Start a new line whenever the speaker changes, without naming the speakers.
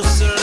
producer